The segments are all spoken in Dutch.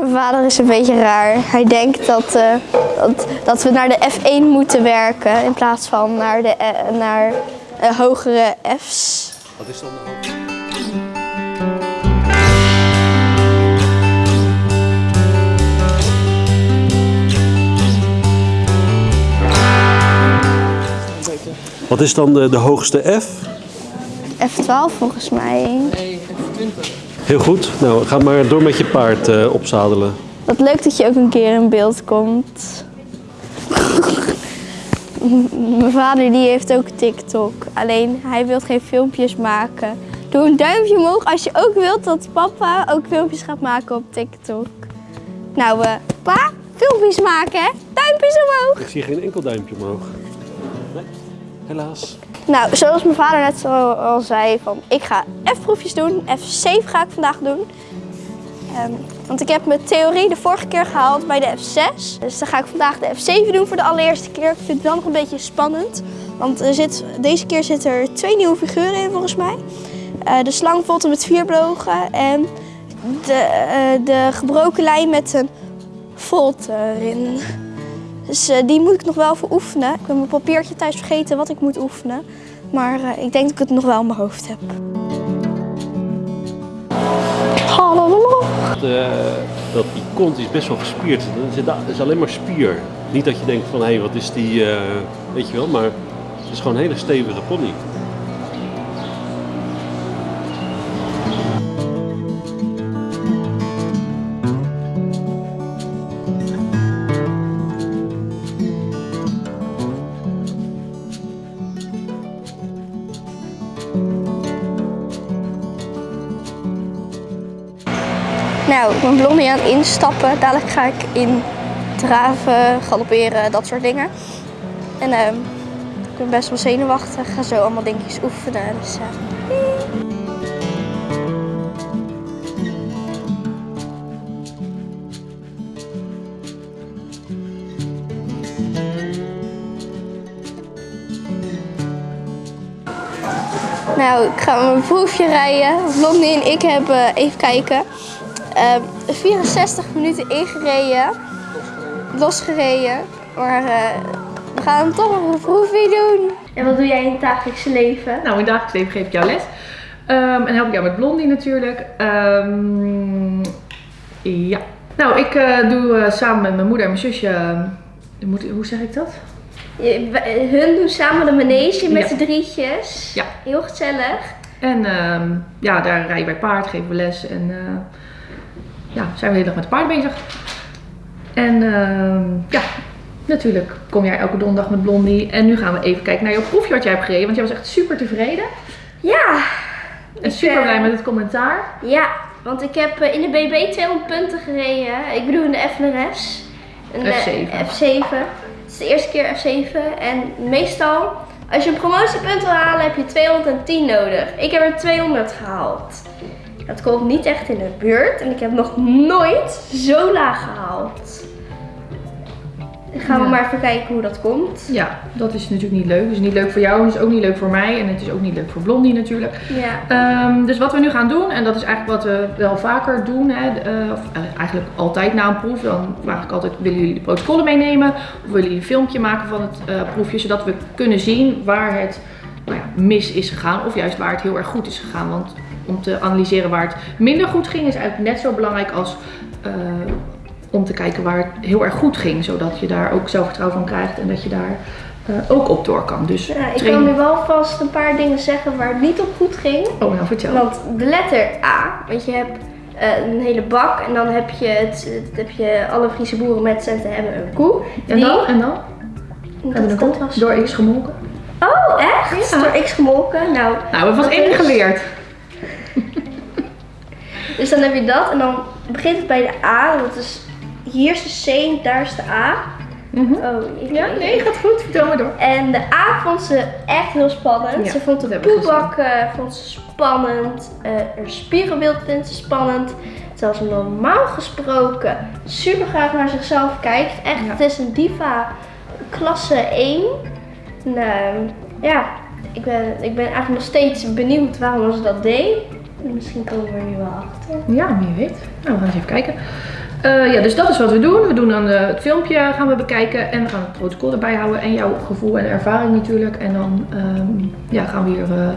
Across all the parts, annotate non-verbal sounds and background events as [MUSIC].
Mijn vader is een beetje raar. Hij denkt dat, eh, dat, dat we naar de F1 moeten werken in plaats van naar, de, eh, naar eh, hogere F's. Wat is dan de? Wat is dan de, de hoogste F? F12 volgens mij. Heel goed. Nou, ga maar door met je paard eh, opzadelen. Wat leuk dat je ook een keer in beeld komt. [LAUGHS] Mijn vader die heeft ook TikTok. Alleen hij wil geen filmpjes maken. Doe een duimpje omhoog als je ook wilt dat papa ook filmpjes gaat maken op TikTok. Nou, eh pa, filmpjes maken hè? Duimpjes omhoog. Ik zie geen enkel duimpje omhoog. Nee, helaas. Nou, zoals mijn vader net al zei, van ik ga F-proefjes doen. F7 ga ik vandaag doen. Ehm, want ik heb mijn theorie de vorige keer gehaald bij de F6. Dus dan ga ik vandaag de F7 doen voor de allereerste keer. Ik vind het wel nog een beetje spannend. Want er zit, deze keer zitten er twee nieuwe figuren in volgens mij. Eh, de slangvolte met vier bogen en de, eh, de gebroken lijn met een volt erin. Dus eh, die moet ik nog wel even oefenen. Ik heb mijn papiertje thuis vergeten wat ik moet oefenen. Maar eh, ik denk dat ik het nog wel in mijn hoofd heb. Hallo. Dat die kont is best wel gespierd. Het is, alleen maar spier. Niet dat je denkt van, hé, hey, wat is die, eh, weet je wel. Maar het is gewoon een hele stevige pony. Blondie aan instappen. Dadelijk ga ik in draven, galopperen, dat soort dingen. En ehm, ik ben best wel zenuwachtig. Ga zo allemaal dingetjes oefenen. Dus, eh, Nou, ik ga mijn proefje rijden. Blondie en ik hebben, even kijken, eh, 64 minuten ingereden. Losgereden. Maar eh, we gaan toch nog een proefje doen. En wat doe jij in het dagelijkse leven? Nou, in het dagelijks leven geef ik jou les. Ehm, en help ik jou met Blondie natuurlijk. Ehm, ja. Nou, ik eh, doe eh, samen met mijn moeder en mijn zusje... moet, hoe zeg ik dat? Je- Hun doen samen de manege met Ja. z'n drietjes. Ja. Heel gezellig. En ehm, ja, daar rijden wij paard, geven we les. En eh, ja, zijn we de hele dag met paard bezig. En ehm, ja, natuurlijk kom jij elke donderdag met Blondie. En nu gaan we even kijken naar jouw proefje wat jij hebt gereden. Want jij was echt super tevreden. Ja, En super blij met het commentaar. ja. Want ik heb eh, in de BB 200 punten gereden. Ik bedoel in de FNRS. F7. F7. Het is de eerste keer F7. En meestal, als je een promotiepunt wil halen, heb je 210 nodig. Ik heb er 200 gehaald. Dat komt niet echt in de buurt. En ik heb nog nooit zo laag gehaald. Dan gaan we Ja. maar even kijken hoe dat komt. Ja, dat is natuurlijk niet leuk. Het is niet leuk voor jou, het is ook niet leuk voor mij. En het is ook niet leuk voor Blondie natuurlijk. Ja. Ehm, dus wat we nu gaan doen, en dat is eigenlijk wat we wel vaker doen, hè, eh, of eigenlijk altijd na een proef, dan vraag ik altijd, willen jullie de protocollen meenemen? Of willen jullie een filmpje maken van het eh, proefje, zodat we kunnen zien waar het nou ja, mis is gegaan, of juist waar het heel erg goed is gegaan. Want om te analyseren waar het minder goed ging, is eigenlijk net zo belangrijk als eh, om te kijken waar het heel erg goed ging, zodat je daar ook zelfvertrouwen van krijgt en dat je daar eh, ook op door kan. Dus Ja, ik train- kan nu wel vast een paar dingen zeggen waar het niet op goed ging. Oh, nou vertel. Want de letter A, want je hebt eh, een hele bak en dan heb je, het, het- heb je alle Friese boeren met centen hebben een koe. En Die- dan? En dan? Dat, Hebben was... Door X gemolken? Oh, echt? Ja. Door X gemolken? Nou, Nou, we hebben Dat vast één is- geleerd. Dus dan heb je dat en dan begint het bij de A. Dat is, hier is de C en daar is de A. Mhm. Oh, ik Ja, nee, gaat goed. Vertel maar door. En de A vond ze echt heel spannend. Ja, ze vond de poelbak eh, vond ze spannend. Eh haar spiegelbeeld vindt ze spannend. Terwijl ze normaal gesproken super graag naar zichzelf kijkt. Echt, Ja. het is een diva klasse 1. En, eh, ja, ik ben, ik ben eigenlijk nog steeds benieuwd waarom ze dat deed. Misschien komen we er nu wel achter. Ja, wie weet. Nou, we gaan eens even kijken. Eh, ja, dus dat is wat we doen. We doen dan eh, het filmpje gaan we bekijken en we gaan het protocol erbij houden en jouw gevoel en ervaring natuurlijk. En dan ehm, ja, gaan we hier eh,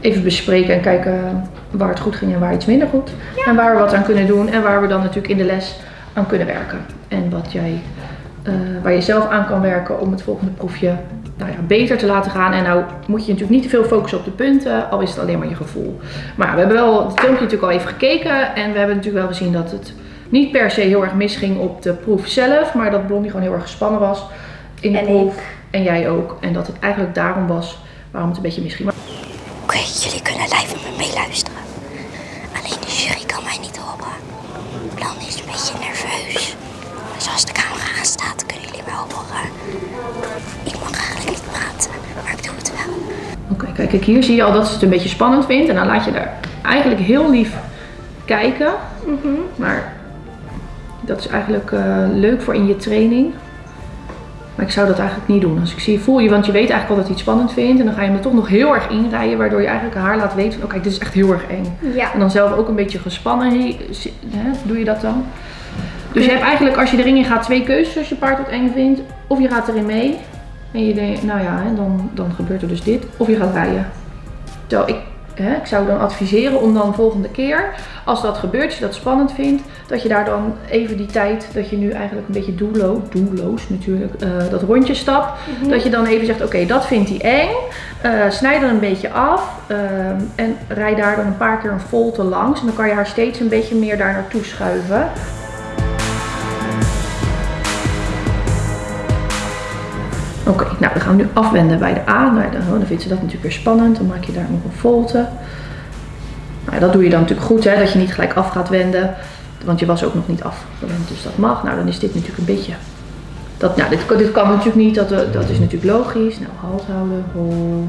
even bespreken en kijken waar het goed ging en waar iets minder goed. En waar we wat aan kunnen doen en waar we dan natuurlijk in de les aan kunnen werken. En wat jij, eh, waar je zelf aan kan werken om het volgende proefje nou ja, beter te laten gaan. En nou moet je natuurlijk niet te veel focussen op de punten, al is het alleen maar je gevoel. Maar we hebben wel het filmpje natuurlijk al even gekeken en we hebben natuurlijk wel gezien dat het niet per se heel erg misging op de proef zelf, maar dat Blondie gewoon heel erg gespannen was in de En proef. En jij ook. En dat het eigenlijk daarom was waarom het een beetje misging. Oké, jullie kunnen live met me meeluisteren. Alleen de jury kan mij niet horen. Plan is een beetje kijk, kijk, hier zie je al dat ze het een beetje spannend vindt. En dan laat je daar eigenlijk heel lief kijken. Maar dat is eigenlijk eh, leuk voor in je training. Maar ik zou dat eigenlijk niet doen. Als ik zie, voel je, want je weet eigenlijk al dat hij het spannend vindt. En dan ga je hem er toch nog heel erg inrijden. Waardoor je eigenlijk haar laat weten van, oké, dit is echt heel erg eng. Ja. En dan zelf ook een beetje gespannen. he- doe je dat dan? Dus je hebt eigenlijk, als je erin in gaat, twee keuzes als je paard wat eng vindt. Of je gaat erin mee. En je denkt, nou ja, dan, dan gebeurt er dus dit. Of je gaat rijden. Terwijl ik, hè, ik zou dan adviseren om dan volgende keer, als dat gebeurt, als je dat spannend vindt, dat je daar dan even die tijd, dat je nu eigenlijk een beetje doelloos, doelloos natuurlijk, eh, dat rondje stapt. Dat je dan even zegt, oké, dat vindt hij eng. Eh, snijd er een beetje af ehm, en rij daar dan een paar keer een volte langs. En dan kan je haar steeds een beetje meer daar naartoe schuiven. Oké, nou dan gaan we nu afwenden bij de A. Nou, dan, dan vindt ze dat natuurlijk weer spannend. Dan maak je daar nog een volte. Nou, dat doe je dan natuurlijk goed, hè, dat je niet gelijk af gaat wenden. Want je was ook nog niet afgewend, dus dat mag. Nou, dan is dit natuurlijk een beetje... Dat, nou, dit, dit kan natuurlijk niet, dat, eh, dat is natuurlijk logisch. Nou, halt houden, hol.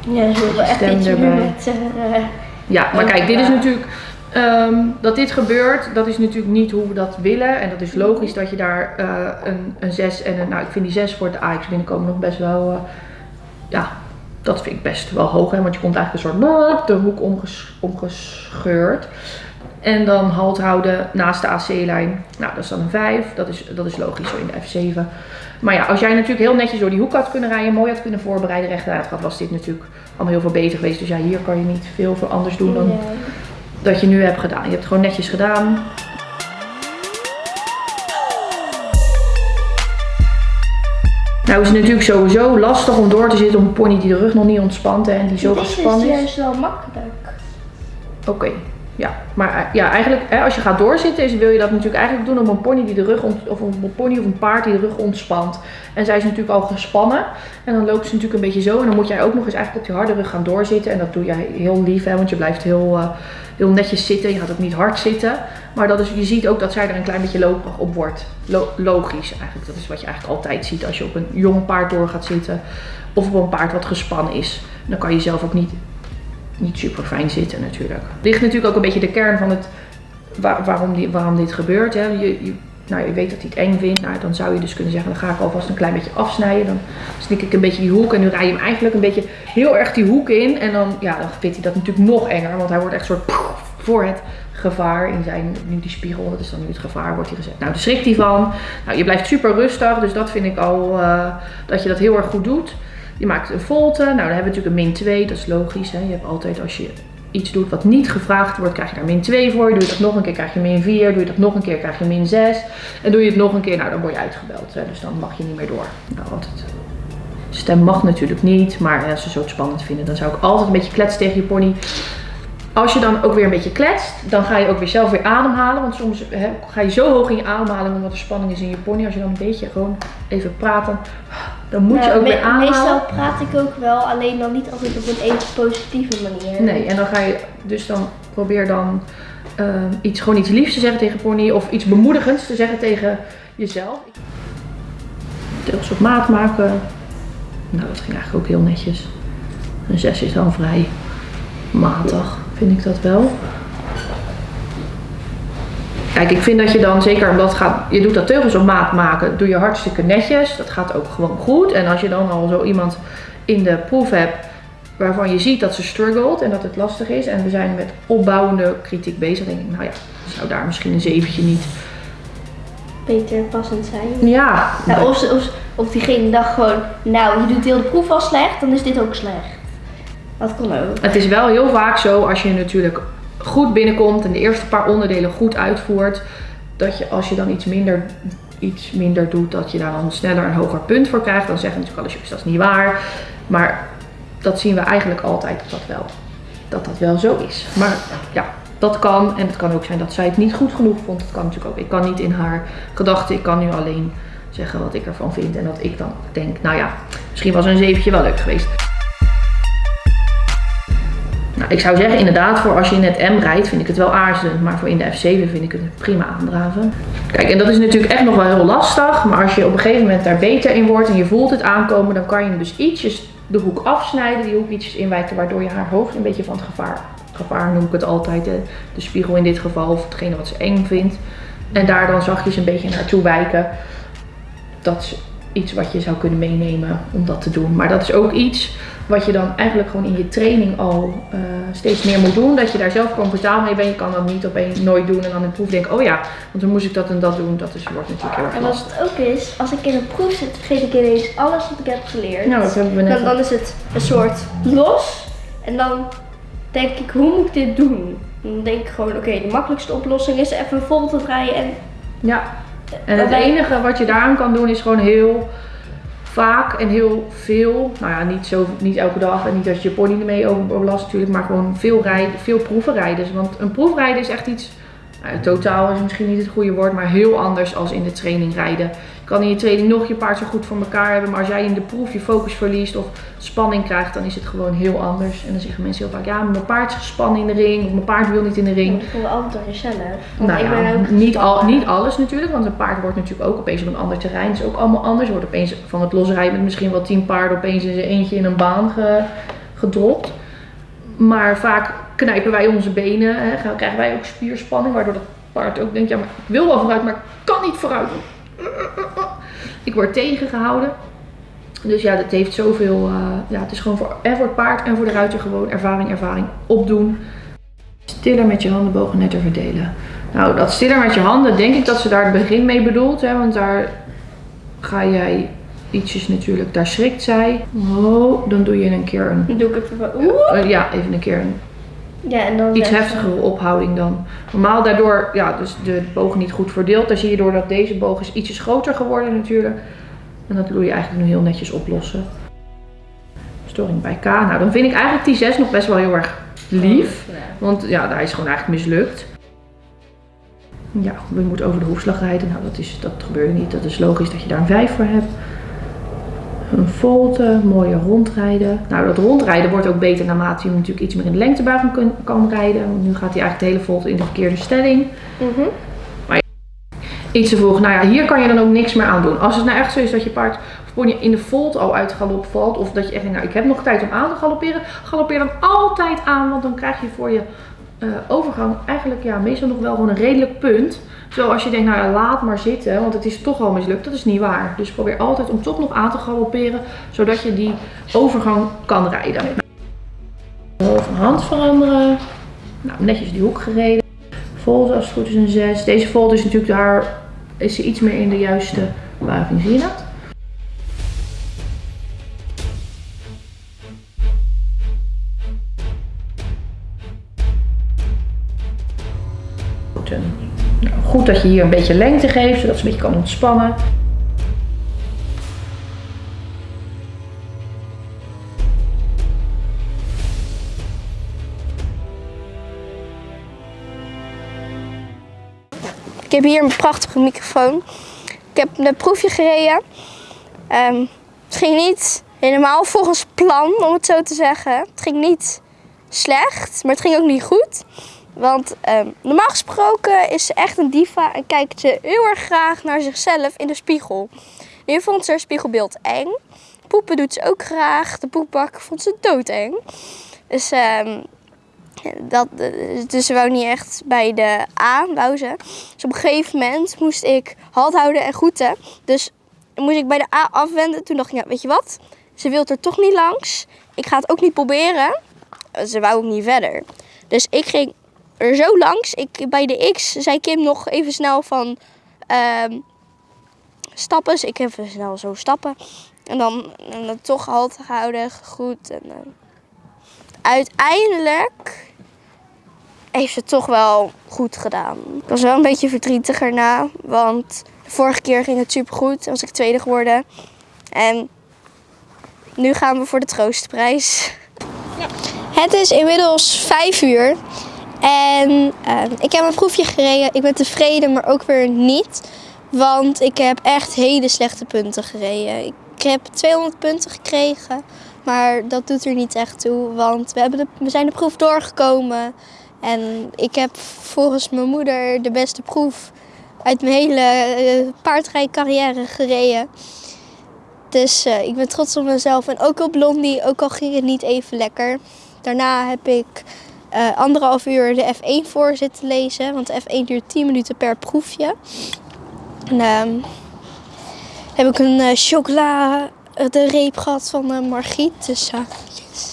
Ja, willen echt iets met... eh, Ja, maar kijk, dit is natuurlijk. Ehm, dat dit gebeurt, dat is natuurlijk niet hoe we dat willen. En dat is logisch dat je daar eh, een, een 6 en een. Nou, ik vind die 6 voor het AX binnenkomen nog best wel. eh, ja, dat vind ik best wel hoog. Hè, want je komt eigenlijk een soort de hoek omges, omgescheurd. En dan halt houden naast de AC-lijn. Nou, dat is dan een 5. Dat is, dat is logisch zo in de F7. Maar ja, als jij natuurlijk heel netjes door die hoek had kunnen rijden, mooi had kunnen voorbereiden, rechtuit had, was dit natuurlijk allemaal heel veel beter geweest. Dus ja, hier kan je niet veel voor anders doen dan. Dat je nu hebt gedaan. Je hebt het gewoon netjes gedaan. Nou is het natuurlijk sowieso lastig om door te zitten op een pony die de rug nog niet ontspant en die zo Dit is gespannen is. juist wel makkelijk. Oké, ja. Maar eh, ja, eigenlijk hè, als je gaat doorzitten is, wil je dat natuurlijk eigenlijk doen op een pony die de rug of een pony of een paard die de rug ontspant. En zij is natuurlijk al gespannen en dan loopt ze natuurlijk een beetje zo en dan moet jij ook nog eens eigenlijk op die harde rug gaan doorzitten en dat doe jij heel lief hè, want je blijft heel, eh, heel netjes zitten. Je gaat ook niet hard zitten, maar dat is, je ziet ook dat zij er een klein beetje loperig op wordt. Lo- logisch eigenlijk, dat is wat je eigenlijk altijd ziet als je op een jong paard door gaat zitten of op een paard wat gespannen is. Dan kan je zelf ook niet niet super fijn zitten natuurlijk. Ligt natuurlijk ook een beetje de kern van het waar- waarom, die, waarom dit gebeurt. Hè. Je, nou, je weet dat hij het eng vindt. Nou, dan zou je dus kunnen zeggen, dan ga ik alvast een klein beetje afsnijden. Dan snik ik een beetje die hoek en nu rij je hem eigenlijk een beetje heel erg die hoek in. En dan, ja, dan vindt hij dat natuurlijk nog enger, want hij wordt echt soort poef voor het gevaar in zijn, nu die spiegel, dat is dan nu het gevaar, wordt hij gezet. Nou, daar schrikt hij van. Nou, je blijft super rustig, dus dat vind ik al, eh, dat je dat heel erg goed doet. Je maakt een volte. Nou, dan hebben we natuurlijk een min 2. Dat is logisch. Hè? Je hebt altijd als je iets doet wat niet gevraagd wordt, krijg je daar min 2 voor. Doe je dat nog een keer, krijg je min 4. Doe je dat nog een keer, krijg je min 6. En doe je het nog een keer, nou dan word je uitgebeld. Hè? Dus dan mag je niet meer door. Nou, altijd. Stem mag natuurlijk niet, maar als ze zo spannend vinden, dan zou ik altijd een beetje kletsen tegen je pony. Als je dan ook weer een beetje kletst, dan ga je ook weer zelf weer ademhalen. Want soms hè, ga je zo hoog in je ademhaling omdat er spanning is in je pony. Als je dan een beetje gewoon even praat, dan, dan moet je ook weer ademhalen. Meestal praat ik ook wel, alleen dan niet altijd op een even positieve manier. Nee, en dan ga je dus dan probeer dan ehm, iets, gewoon iets liefs te zeggen tegen pony of iets bemoedigends te zeggen tegen jezelf. Deels op maat maken. Nou, dat ging eigenlijk ook heel netjes. Een 6 is dan vrij matig, vind ik dat wel. Kijk, ik vind dat je dan, zeker omdat het gaat, je doet dat teugels op maat maken, doe je hartstikke netjes. Dat gaat ook gewoon goed. En als je dan al zo iemand in de proef hebt waarvan je ziet dat ze struggelt en dat het lastig is. En we zijn met opbouwende kritiek bezig. Dan denk ik, nou ja, zou daar misschien een zeventje niet. Beter passend zijn. Ja, of, of, of diegene dacht gewoon, nou, je doet heel de proef al slecht, dan is dit ook slecht. Het is wel heel vaak zo als je natuurlijk goed binnenkomt en de eerste paar onderdelen goed uitvoert, dat je als je dan iets minder, iets minder doet, dat je daar dan sneller een hoger punt voor krijgt. Dan zeggen natuurlijk alle jongens dat is niet waar. Maar dat zien we eigenlijk altijd dat dat wel, dat dat wel zo is. Maar ja, dat kan. En het kan ook zijn dat zij het niet goed genoeg vond. Dat kan natuurlijk ook. Ik kan niet in haar gedachten. Ik kan nu alleen zeggen wat ik ervan vind. En dat ik dan denk, nou ja, misschien was een zeventje wel leuk geweest. Nou, ik zou zeggen, inderdaad, voor als je in het M rijdt, vind ik het wel aarzelend. Maar voor in de F7 vind ik het prima aandraven. Kijk, en dat is natuurlijk echt nog wel heel lastig. Maar als je op een gegeven moment daar beter in wordt en je voelt het aankomen, dan kan je hem dus ietsjes de hoek afsnijden, die hoek ietsjes inwijken, waardoor je haar hoofd een beetje van het gevaar, gevaar noem ik het altijd, de, de spiegel in dit geval, of hetgene wat ze eng vindt. En daar dan zachtjes een beetje naartoe wijken. Dat is iets wat je zou kunnen meenemen om dat te doen. Maar dat is ook iets wat je dan eigenlijk gewoon in je training al eh, steeds meer moet doen. Dat je daar zelf comfortabel mee bent. Je kan dat niet opeens noonooit doen en dan in de proef denken, oh ja, want dan moest ik dat en dat doen. Dat is, wordt natuurlijk heel erg En lastig. het ook is, als ik in een proef zit, vergeet ik ineens alles wat ik heb geleerd. Nou, dat hebben we net dan, dan is het een soort los. En dan denk ik, hoe moet ik dit doen? Dan denk ik gewoon, oké, de makkelijkste oplossing is even een voorbeeld te draaien en... Ja, en het enige wat je daaraan kan doen is gewoon heel vaak en heel veel. Nou ja, niet, zo, niet elke dag en niet dat je je pony ermee over- overlast natuurlijk, maar gewoon veel, rijden, veel. Want een proefrijden is echt iets, nou, totaal is misschien niet het goede woord, maar heel anders als in de training rijden. Kan in je training nog je paard zo goed voor elkaar hebben, maar als jij in de proef je focus verliest of spanning krijgt, dan is het gewoon heel anders. En dan zeggen mensen heel vaak, ja, mijn paard is gespannen in de ring of mijn paard wil niet in de ring. Ik voel altijd door jezelf. Want Nou ik ja, ben ook niet, al, niet alles natuurlijk, want een paard wordt natuurlijk ook opeens op een ander terrein. Het is ook allemaal anders. Wordt opeens van het losrijden met misschien wel tien paarden opeens in zijn eentje in een baan ge- gedropt. Maar vaak knijpen wij onze benen, hè, krijgen wij ook spierspanning, waardoor dat paard ook denkt, ja maar ik wil wel vooruit, maar ik kan niet vooruit. Ik word tegengehouden. Dus ja, dat heeft zoveel, eh, ja het is gewoon voor, en voor het paard en voor de ruiter gewoon ervaring, ervaring opdoen. Stiller met je handen bogen netter verdelen. Nou, dat stiller met je handen, denk ik dat ze daar het begin mee bedoelt. Hè, want daar ga jij ietsjes natuurlijk, daar schrikt zij. Oh, dan doe je een keer een, Dan doe ik even van, eh, ja, even een keer een Ja, en dan iets heftigere ophouding dan. Normaal daardoor, ja, dus de boog niet goed verdeeld. Dan zie je doordat deze boog is ietsjes groter geworden natuurlijk. En dat wil je eigenlijk nu heel netjes oplossen. Storing bij K. Nou, dan vind ik eigenlijk die 6 nog best wel heel erg lief. Ja. Want ja, daar is gewoon eigenlijk mislukt. Ja, we moeten over de hoefslag rijden. Nou, dat, is, dat gebeurde niet. Dat is logisch dat je daar een 5 voor hebt. Een volte, mooie rondrijden. Nou, dat rondrijden wordt ook beter naarmate je hem natuurlijk iets meer in de lengtebuiging kun- kan rijden. Want nu gaat hij eigenlijk de hele volte in de verkeerde stelling. Mhm. Iets te vroeg. Nou ja, hier kan je dan ook niks meer aan doen. Als het nou echt zo is dat je paard pony in de volt al uit galop valt. Of dat je echt denkt, nou ik heb nog tijd om aan te galopperen. Galoppeer dan altijd aan. Want dan krijg je voor je eh, overgang eigenlijk ja, meestal nog wel gewoon een redelijk punt. Zo als je denkt, nou ja, laat maar zitten. Want het is toch al mislukt. Dat is niet waar. Dus probeer altijd om toch nog aan te galopperen. Zodat je die overgang kan rijden. Van hand veranderen. Nou, netjes die hoek gereden. Volt als goed is een 6. Deze volt is natuurlijk daar is ze iets meer in de juiste buiging. Zie je dat? Nou, goed dat je hier een beetje lengte geeft, zodat ze een beetje kan ontspannen. Ik heb hier een prachtige microfoon. Ik heb een proefje gereden. Ehm, het ging niet helemaal volgens plan, om het zo te zeggen. Het ging niet slecht, maar het ging ook niet goed. Want ehm, normaal gesproken is ze echt een diva en kijkt ze heel erg graag naar zichzelf in de spiegel. Nu vond ze haar spiegelbeeld eng. Poepen doet ze ook graag. De poepbak vond ze doodeng. Dus ehm, dat, dus ze wou niet echt bij de A, wou. Dus op een gegeven moment moest ik halt houden en groeten. Dus moest ik bij de A afwenden. Toen dacht ik, ja, weet je wat? Ze wil er toch niet langs. ik ga het ook niet proberen. Ze wou ook niet verder. Dus ik ging er zo langs. Ik, bij de X zei Kim nog even snel van ehm, stappen. Dus ik even snel zo stappen. En dan, en dan toch halt gehouden, goed. En, eh, uiteindelijk heeft ze het toch wel goed gedaan. Ik was wel een beetje verdrietig erna, want de vorige keer ging het supergoed. Was ik tweede geworden. En nu gaan we voor de troostprijs. Het is inmiddels vijf uur. En eh, ik heb een proefje gereden. Ik ben tevreden, maar ook weer niet. Want ik heb echt hele slechte punten gereden. Ik heb 200 punten gekregen. Maar dat doet er niet echt toe. Want we, hebben de, we zijn de proef doorgekomen. En ik heb volgens mijn moeder de beste proef uit mijn hele eh, paardrijcarrière gereden. Dus eh, ik ben trots op mezelf. En ook op Blondie, ook al ging het niet even lekker. Daarna heb ik eh, anderhalf uur de F1 voor zitten lezen. Want de F1 duurt 10 minuten per proefje. En ehm, heb ik een eh, chocola eh, de reep gehad van Margriet. Dus yes.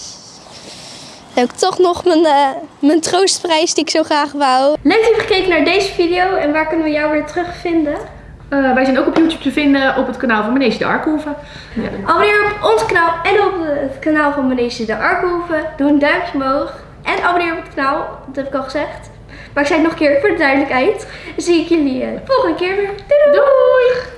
Dan heb ik toch nog mijn, eh, mijn troostprijs die ik zo graag wou. Leuk dat je hebt gekeken naar deze video. En waar kunnen we jou weer terugvinden? Eh, wij zijn ook op YouTube te vinden op het kanaal van Manege de Arkhoeven. Ja. Abonneer op ons kanaal en op het kanaal van Manege de Arkhoeven. Doe een duimpje omhoog. En abonneer op het kanaal. Dat heb ik al gezegd. Maar ik zei het nog een keer voor de duidelijkheid. Zie ik jullie eh, de volgende keer weer. Doei. Doei!